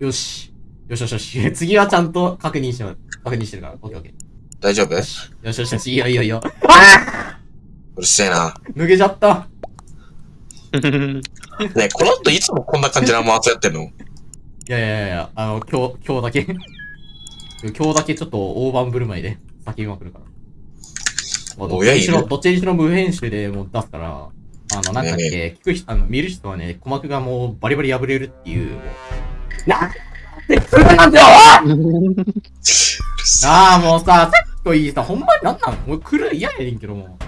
よし。よしよしよし。次はちゃんと確認してます。確認してるから。オッケーオッケ大丈夫？ー。よしよしよしよし。いいよいいよいいよ。うるせえな。脱げちゃった。ねえこの人いつもこんな感じのマーツやってんの？いやいやいやあの、今日、今日だけ。今日だけちょっと大盤振る舞いで叫びまくるから。まあどっちにしろ、どっちにしろ無編集でもう出すから、あの、なんだっけ、ね聞く人、あの、見る人はね、鼓膜がもうバリバリ破れるっていう、もう。なんでそれなんだよなあ、もうさ、さっきといいさ、ほんまになんなんもう来る嫌やねんけども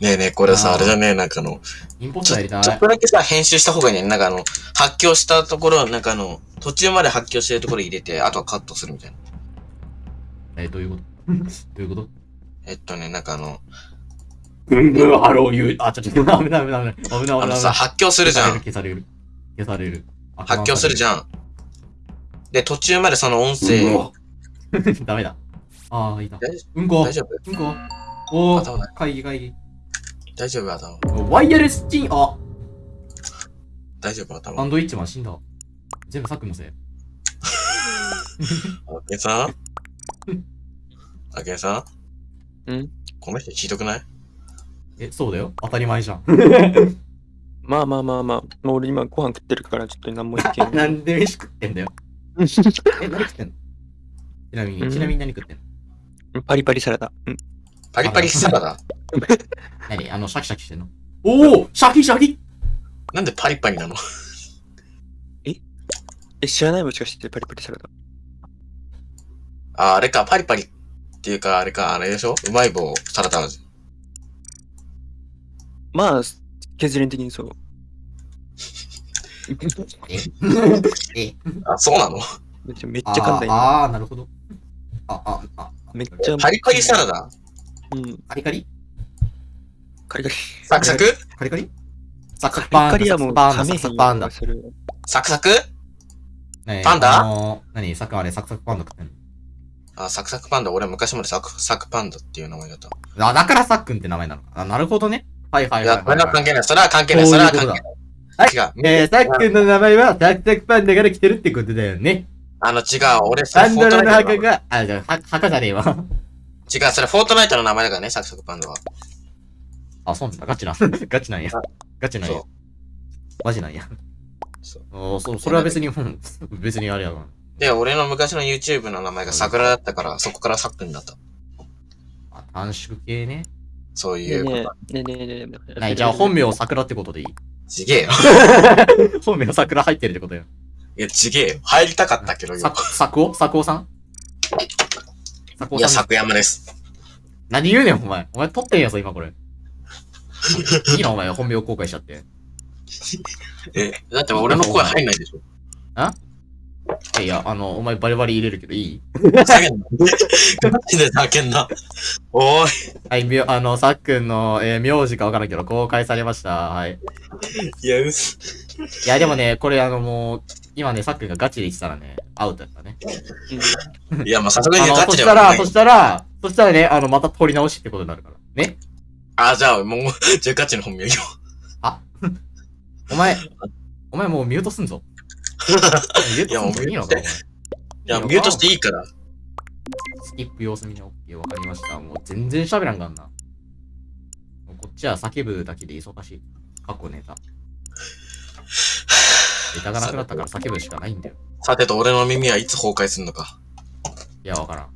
ねえねえ、これさ、ああれじゃねえ、なんかあの、インポスターやりたい。ちょっとだけさ、編集した方がいいね。なんかあの、発狂したところ、なんかあの、途中まで発狂してるところ入れて、あとはカットするみたいな。え、どういうことどういうことえっとね、なんかあの、ぐんぐんハロー言う。あ、ちょ、ちょ、危ない危ない危ない。危ない危ない。あのさ、発狂するじゃん。消される。消される。発狂するじゃん。で、途中までその音声、ん。ダメだ。ああ、いいな。大うんこ。大丈夫？うんこ。おー、頭ない会議会議。大丈夫？頭。ワイヤレスチン、あ、大丈夫？サ頭。ンドイッチマン死んだ。全部サックのせい。あけさん？あけさん？ん？この人ひどくない？え、そうだよ。当たり前じゃん。まあまあまあまあ、もう俺今ご飯食ってるからちょっと何も言ってんなんで飯食ってんだよ。え、何食ってんの？ちなみに、うん。ちなみに何食ってんの？パリパリサラダ。うん。パリパリサラダ？何？あの、シャキシャキしてんの？おおシャキシャキ！なんでパリパリなの？え、知らないもしかしてパリパリサラダ。あ、あれか、パリパリっていうか、あれか、あれでしょ？うまい棒サラダ味。まあ、削り的にそう。ええあ、そうなのめっちゃめっちあゃ簡単ああ、なるほど。あ、あ、あ、めっちゃ。パリパリサラダうん。カリカリカリカリ。サクサクカリカリサクサクカパンダ、リカリはもうパンダ、サクサクパンダ。サクサクねえパンダあのー何サクあれ、サクサクパンダ食ってんのあ、サクサクパンダ。俺昔までサクサクパンダっていう名前だった。あ、だからサックンって名前なのか。あ、なるほどね。はいはいい、はいはい、これは関係ない。それは関係ない。それは関係ない。違う。えー、サックンの名前はサクサクパンダから来てるってことだよね。あの、違う。俺、それパンドラの墓が、あ、じゃあ、は墓じゃねえわ。違う、それフォートナイトの名前だからね、サクサクパンダは。あ、そうなんだ。ガチな。ガチなんや。ガチなんやそ。マジなんや。そうおーそそれは別に、うん別にあれやわ。で、俺の昔の YouTube の名前が桜だったから、そこからサックになった。あ短縮系ね。そうねいうこと。えねえねえねえねえ。ない、じゃあ本名桜ってことでいいちげえよ。本名桜入ってるってことよ。いや、ちげえよ。入りたかったけどよさ、。作夫作夫さん？作いや、夫さん。作山です。何言うねん、お前。お前撮ってんやぞ、今これ。いいな、お前、本名公開しちゃって。え、だって俺の声入んないでしょ。いや、あの、お前バリバリ入れるけどいい？ふざけんな。マジでふざけんな。おーはい、みょあの、さっくんの、えー名字かわからんけど、公開されました。はい。い。いや、うす。いや、でもね、これあの、もう、今ね、さっくんがガチで言ってたらね、アウトやったね。いや、まあ、さすがにガそしたら、チではないそ。したら、そしたらね、あの、また取り直しってことになるから。ねあ、じゃあ、もう、じゃあガチの本名よ。お前、お前もうミュートすんぞ。いやもういいのか、お前。いや、ミュートしていいから。スキップ様子見に OK、わかりました。もう全然喋らんがんな。こっちは叫ぶだけで忙しい。過去ネタ。ネタがなくなったから叫ぶしかないんだよ。さてと、俺の耳はいつ崩壊するのか。いや、わからん。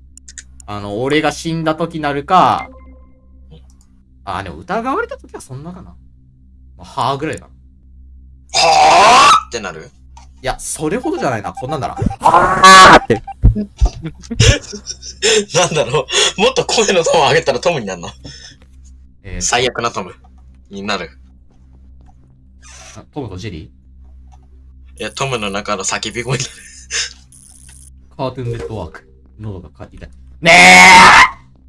あの、俺が死んだ時なるか、あ、でも疑われた時はそんなかな。まあ、はぁぐらいかな。はぁってなるいや、それほどじゃないな。こんなんなら。はぁって。なんだろう。もっと声のトーン上げたらトムになるの？えー、最悪なトム。になる。あトムとジェリいや、トムの中の叫び声になる。ーカートゥーンネットワーク。喉がか痛い。ね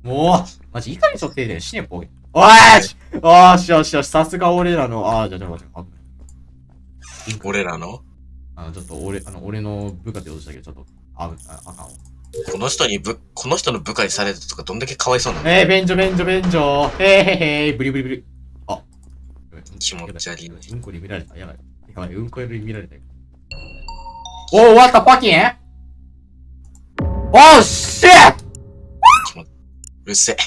えもうマジ、いかにそってで死ねぽい。おーしよしよしよし、さすが俺らの、あー、じゃあ、じゃあ、待って、あ俺らの？あの、ちょっと俺、あの、俺の部下ってことしたけど、ちょっと、あ、ああかんわ。この人にぶ、この人の部下にされたとかどんだけかわいそうなの？えー、便所、便所、便所。へーへーへー、ブリブリブリ。あ。気持ち悪いうんこに見られた。やばい。やばい、うんこより見られたよ。Oh, what the fucking? Oh, shit! うるせえ。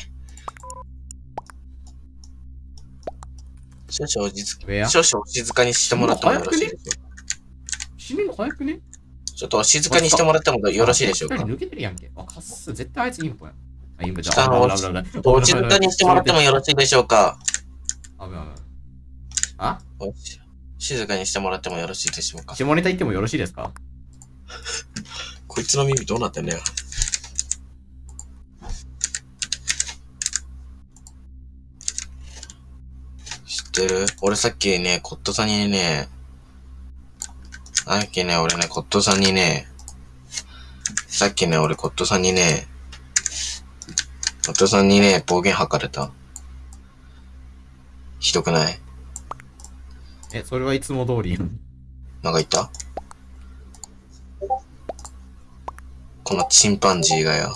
少々お静か、Where? 少々お静かにしてもらってもよろしいでしょうか？死ぬの早くね？ちょっとお静かにしてもらってもよろしいでしょうか？抜けてるやんけ。あ、かっす。絶対あいつインポやん。あ、インポじゃ下のあ、危ない危ない危ないお静かにしてもらってもよろしいでしょうか？あ？お静かにしてもらってもよろしいでしょうか？下ネタ言ってもよろしいですか？こいつの耳どうなってんだよ。知ってる？俺さっきね、コットさんにね、さっきね、俺ね、コットさんにね、さっきね、俺コットさんにね、コットさんにね、暴言吐かれた。ひどくない？え、それはいつも通り。なんか言った？このチンパンジーがよ。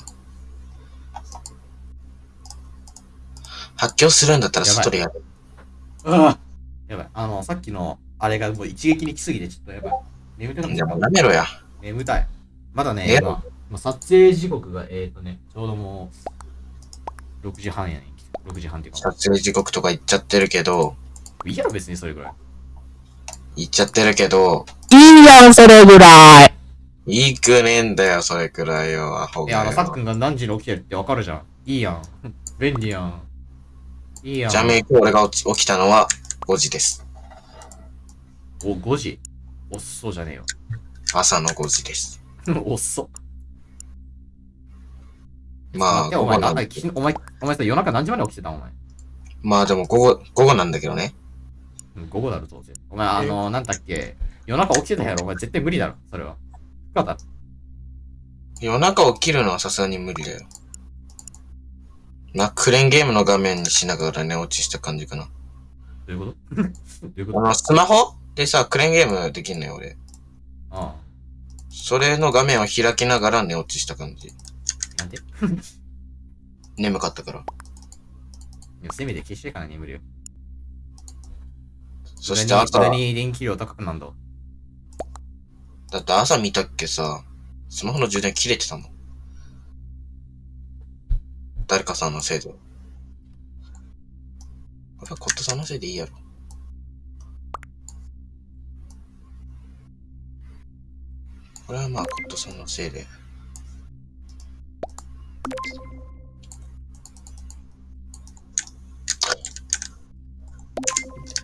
発狂するんだったら外でやる。あやばい。あの、さっきの、あれがもう一撃に来すぎて、ちょっとやばい。眠たもうやめろや。眠たい。まだね、え？今、今撮影時刻が、えっ、ー、とね、ちょうどもう、6時半やねん。6時半っていうか。撮影時刻とか言っちゃってるけど、いいやろ、別にそれぐらい。言っちゃってるけど、いいやん、それぐらい。いいくねえんだよ、それくらいよ、アホいや、あの、さっ。くんが何時に起きてるってわかるじゃん。いいやん。便利やん。いいやん。ちなみに俺が起き起きたのは5時です。お、5時？遅そうじゃねえよ。朝の5時です。遅っ。まあ、いや、お前、午後ななんんか、きお前、お前さ、夜中何時まで起きてたんお前。まあでも午後、午後なんだけどね。うん、午後だろ、当然。お前、あの、なんだっけ？夜中起きてたやろ、お前絶対無理だろ、それは。不可だろ。夜中起きるのはさすがに無理だよ。な、クレーンゲームの画面にしながら寝落ちした感じかな。どういうこと？どういうこと？あの、スマホ？でさ、クレーンゲームできんのよ、俺。あそれの画面を開きながら寝落ちした感じ。あ。なんで？い眠かったから。やせめて消してから眠るよ。そして朝、に電気量高くなんだ。だって朝見たっけさ、スマホの充電切れてたもん。誰かさんのせいで。これはコットさんのせいでいいやろ。これはまあコットさんのせいで。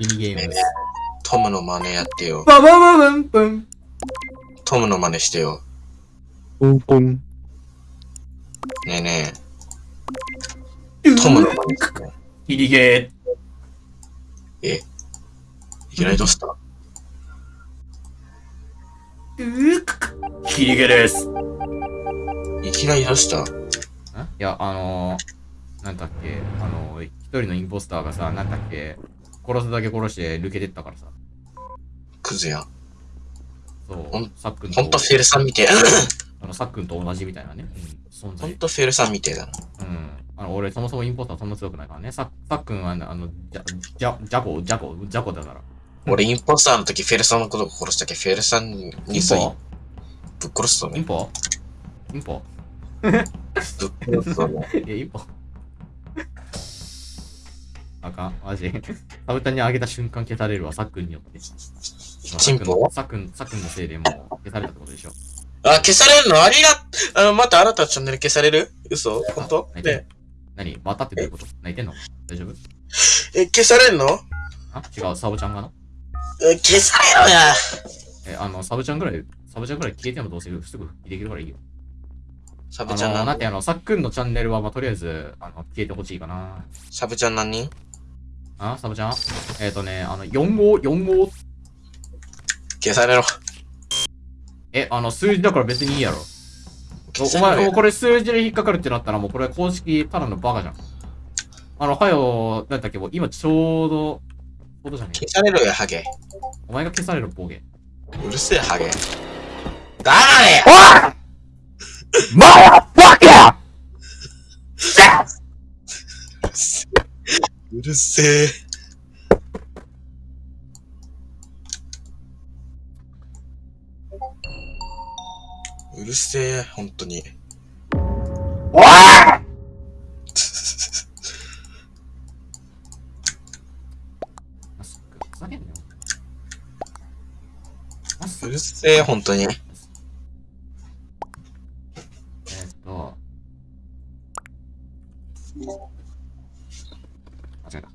ミニゲームです。トムの真似やってよ。ババババンバントムの真似してよ。ポンポン。ねえねえ。トムの真似してよ。ミニゲえ？いきなりどうした？ー。うくキリゲです。いきなりどうしたんいや、あのー、なんだっけ、あのー、一人のインポスターがさ、なんだっけ、殺すだけ殺して抜けてったからさ。クズやん。そうほん、さっくんと、ほんとフェルさんみてえ。あの、さっくんと同じみたいなね、うん、存ほ在。んとフェルさんみてえだな。うん。あの、俺、そもそもインポスターそんな強くないからね。さ、さっくんは、あの、じゃ、じゃ、じゃこ、じゃこ、じゃこだから。俺インポスターの時フェルさんのことを殺したけ？ど、フェルさんにインさ、ポぶっ殺すとね。インポインポぶっ殺すとね。いや、インポ。あかん、マジ？サブタに上げた瞬間消されるわ、さっくんによって。チンポ？さっくん、さっくんのせいでもう消されたってことでしょ。あ、消されるの？ありが、あの、またあなたのチャンネル消される？嘘？本当？泣いてんの。ね。何？またってどういうこと？泣いてんの？大丈夫？え、消されるの？あ？違う、サブちゃんがなえ消されろや。え、あの、サブちゃんぐらい、サブちゃんぐらい消えてもどうせすぐ復帰できるからいいよ。サブちゃん何？なんてあの、さっくんのチャンネルは、まあ、とりあえず、あの、消えてほしいかな。サブちゃん何？人あ、サブちゃんえっ、ー、とね、あの、4号、4号、消されろ。え、あの、数字だから別にいいやろ。お前、もうやこれ数字で引っかかるってなったら、もうこれ公式ただのバカじゃん。あの、はよ、なんだっけ、もう今ちょうど、じゃねえ消されろや、ハゲ。お前が消される暴言。うるせえ、ハゲ。黙れおいマラバカうるせえ。うるせえ、本当に。おいマスク、ふざけんなよ。マスうクるせえ、本当に。えーっと。間違えた。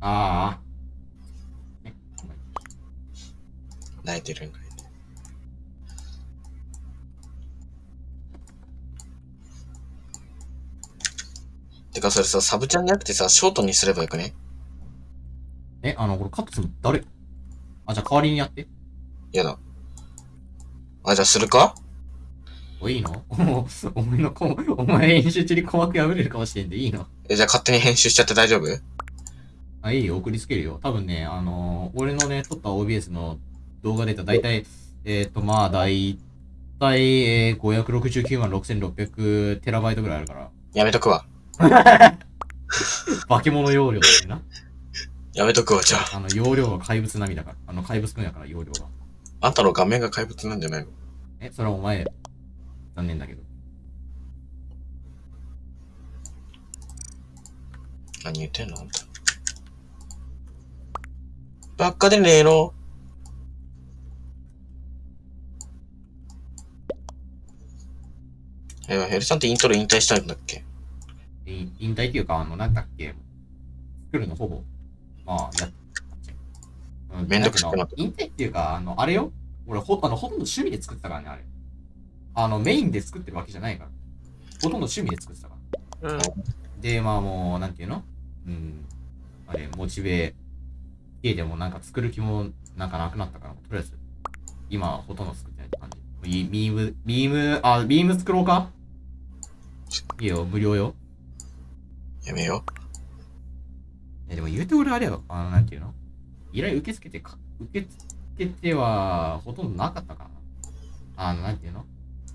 ああ。え、ごめん泣いてるんかい。てかそれさ、サブちゃんじゃなくてさ、ショートにすればよくね？え、あの、これカットするの誰？あ、じゃあ代わりにやって。やだ。あ、じゃあするか？お、いいの？お前のこ、お前編集中に鼓膜破れるかもしれんでいいの？え、じゃあ勝手に編集しちゃって大丈夫？あ、いいよ、送りつけるよ。多分ね、あのー俺のね、撮った OBS の動画データ、だいたい、えっ、ー、と、まあ、だいたい、えー、569万6600テラバイトぐらいあるから。やめとくわ。化け物容量だよな。やめとくわ、じゃあ。あの、容量が怪物並みだから。あの、怪物くんやから、容量が。あんたの画面が怪物なんじゃないの？え、それはお前、残念だけど。何言ってんのあんた。ばっかでねえの？え、ヘルさんってイントロ引退したんだっけ？い引退っていうか、あの、なんだっけ、作るのほぼ、まあ、やっうんめんどくさくなった引退っていうか、あの、あれよ俺、ほ、あの、ほとんど趣味で作ってたからね、あれ。あの、メインで作ってるわけじゃないから。ほとんど趣味で作ってたから。うん。で、まあもう、なんていうの？うん。あれ、モチベ、家でもなんか作る気もなんかなくなったから、とりあえず、今はほとんど作ってないって感じ。ビビーム、ビーム、あ、ビーム作ろうか？いいよ、無料よ。やめよえ、でも言うて俺あれよ、あの、なんていうの？依頼受け付けてか、受け付けては、ほとんどなかったかな。あの、なんていうの？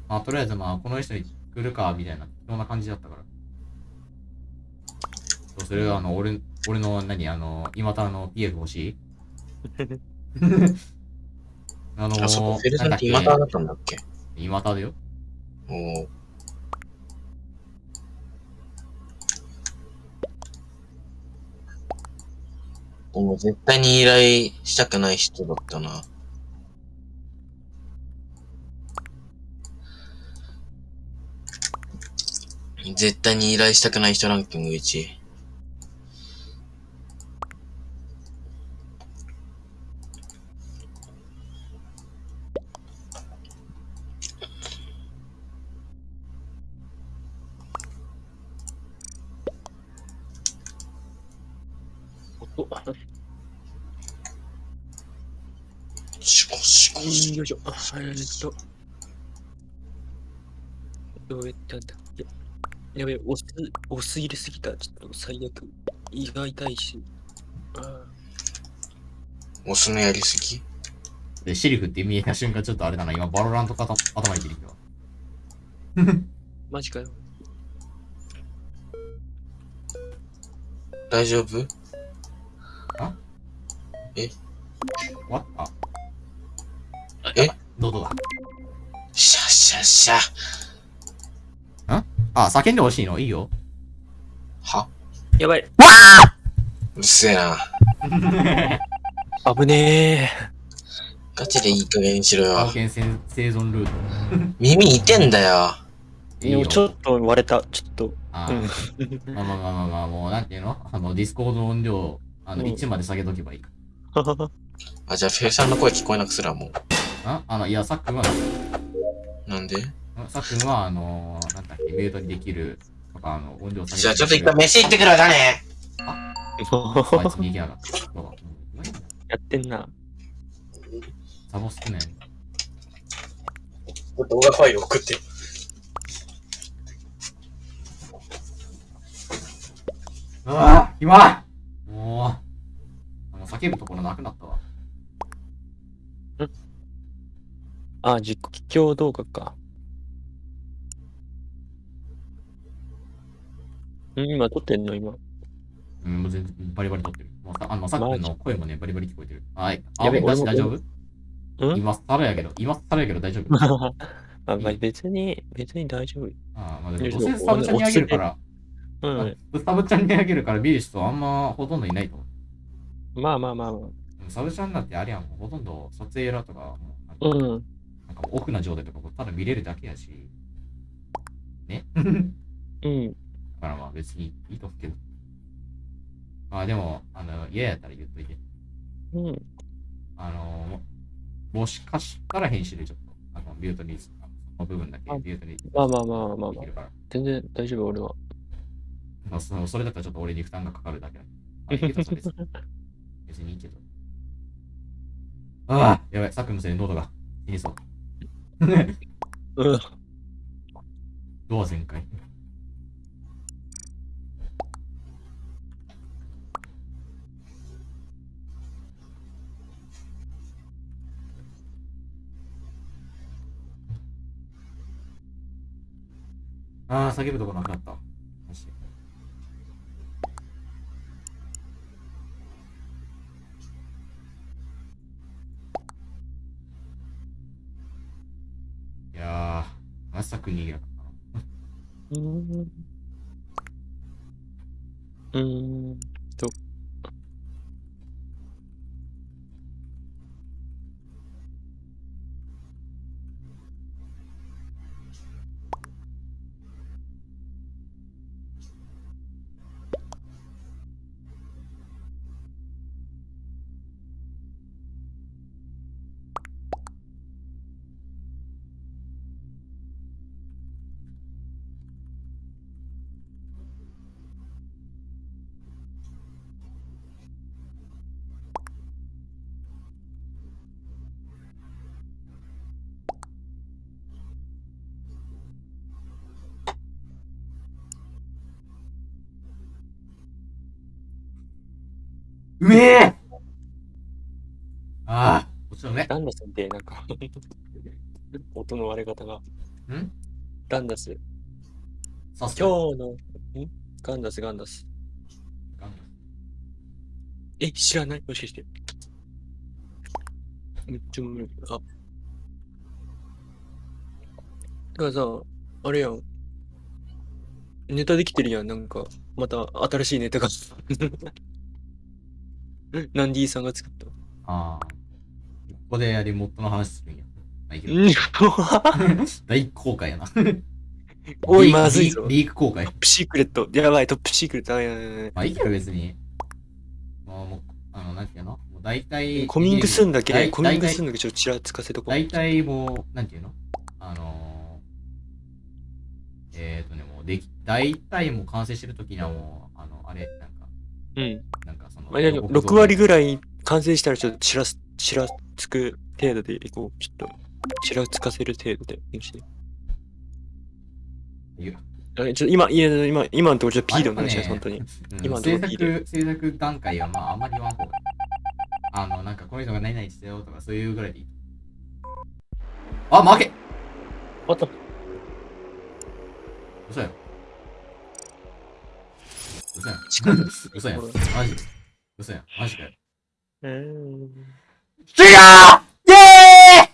まあ、とりあえずまあ、この人に作るか、みたいな、そんな感じだったから。そうするあの、俺、俺の、何、あの、今たの PF 欲しい？あのう。あ、そこ、フェルさんってなんだっ今からだったんだっけ？け今ただよ。おーでも絶対に依頼したくない人だったな。絶対に依頼したくない人ランキング1位。おシコシコシコよいしょ。あえーっと。どうやったんだややべえ、押す、押す入れすぎた。ちょっと最悪。胃が痛いし。あオスのやりすぎ？で、シリフって見えた瞬間ちょっとあれだな、今、バロラントかた頭に出てきたわ。ー マジかよ。大丈夫？わあ？え？どうぞだ？シャッシャッシャ。あ、叫んでほしいの？いいよ。は？やばい。うっせえな。危ねガチでいい加減にしろよ冒。険生生存ルート。耳痛えんだよ。え。いいよでもちょっと割れた。ちょっと。あうんーまあまあまあまあまあ、もうなんていうのあの、 Discord の音量、あの、うん1まで下げとけばいい。あ、じゃあ、フェルさんの声聞こえなくすらもああの、いや、さっくんは、う。なんで？さっくんは、あのー、なんだっけ、ミュートにできる、とか、あの、音量下げじゃあ、ちょっと一回飯行ってくるわ、だね。あいつに行けなかった。やってんな。サボ少ない。動画ファイル送って。うわぁ今もう、あの、叫ぶところなくなったわ。あ、実況動画か。ん今撮ってんの今。うん、もう全然バリバリ撮ってる。もうさあの、さっきの声もね、バリバリ聞こえてる。はい。あ、やべ大丈夫？うん？今更やけど、今更やけど大丈夫？あ、まあ別に、別に大丈夫。あまあでも、うせスタブちゃんにあげるから、うん。スタブちゃんにあげるから見る人あんまほとんどいないと思う。まあまあまあまあ。サブちゃんなんてあれやん、ほとんど撮影ラとかうん。なんかオフな状態とかこうただ見れるだけやし。ね？うん。だからまあ別にいいと思うけど。まあでも、あの、嫌やったら言っといて。うん。あの、もしかしたら編集でちょっと、あの、ビュートに、その部分だけあビュートにまあまあまあまあまあ。全然大丈夫、俺は。まあ、そのそれだったらちょっと俺に負担がかかるだけだ。別にいいけど。ああ、やばい、さっきのせいで喉が死にそう。うん。どう全開。ああ、叫ぶとこなくなった。ー、まうめえああ、もちろんね。ランダスってなんか 音の割れ方が。ん？ランダス。さす今日の、ん？ガンダス、ガンダス。え、知らない？もしかして。めっちゃ無理。あ。だからさ、あれやん。ネタできてるやん、なんか。また新しいネタが。ナンディさんが作った。ああ。ここでリモットの話するんや。まあいいけどうん 大公開やな。おい、まずいぞ。リーク公開トッ。プシークレット。やばい、トップシークレット。あやばいやばいやまあいいけど別に。もう、もうあの、なんていうの？もう大体。コミングすんだけ、大コミングすんだけちょっとちらつかせとこう。大体もう、なんていうの？あのー、えっ、ー、とね、もうでき、大体もう完成してる時にはもう、あの、あれ、うん。なんかその、まあ、でも6割ぐらい完成したらちょっとちらす、ちらつく程度でいこう。ちょっと、ちらつかせる程度で。よしいやあちょっと今、いや、今、今のところちょっと P でお願いします、あやっ本当に。うん今のとこ制ろ聞いて作、制作段階はまああんまり言わん方がいい。あの、なんかこういうのが何々してよとかそういうぐらいでいい。あ、負けあった。嘘やろ。嘘やん。嘘やん。マジで。嘘やん。マジかよ。うーん。違うイェーイ